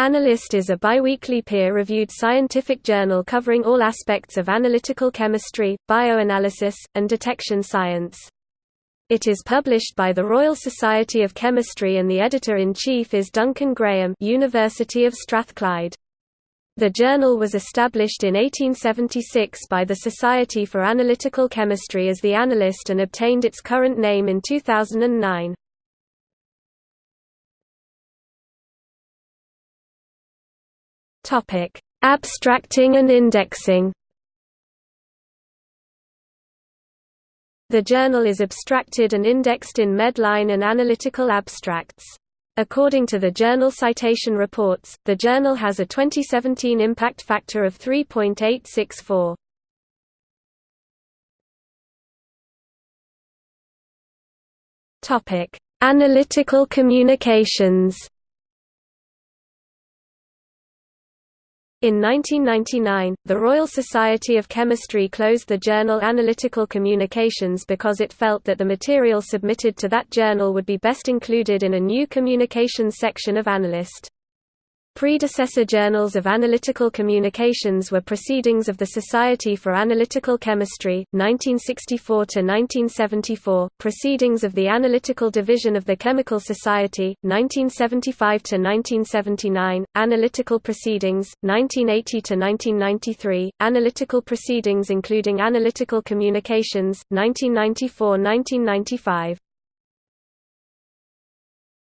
Analyst is a biweekly peer-reviewed scientific journal covering all aspects of analytical chemistry, bioanalysis, and detection science. It is published by the Royal Society of Chemistry and the editor-in-chief is Duncan Graham University of Strathclyde. The journal was established in 1876 by the Society for Analytical Chemistry as the Analyst and obtained its current name in 2009. Topic: Abstracting and indexing. The journal is abstracted and indexed in Medline and Analytical Abstracts. According to the Journal Citation Reports, the journal has a 2017 impact factor of 3.864. Topic: Analytical communications. In 1999, the Royal Society of Chemistry closed the journal Analytical Communications because it felt that the material submitted to that journal would be best included in a new communications section of Analyst. Predecessor journals of analytical communications were Proceedings of the Society for Analytical Chemistry, 1964–1974, Proceedings of the Analytical Division of the Chemical Society, 1975–1979, Analytical Proceedings, 1980–1993, Analytical Proceedings including Analytical Communications, 1994–1995.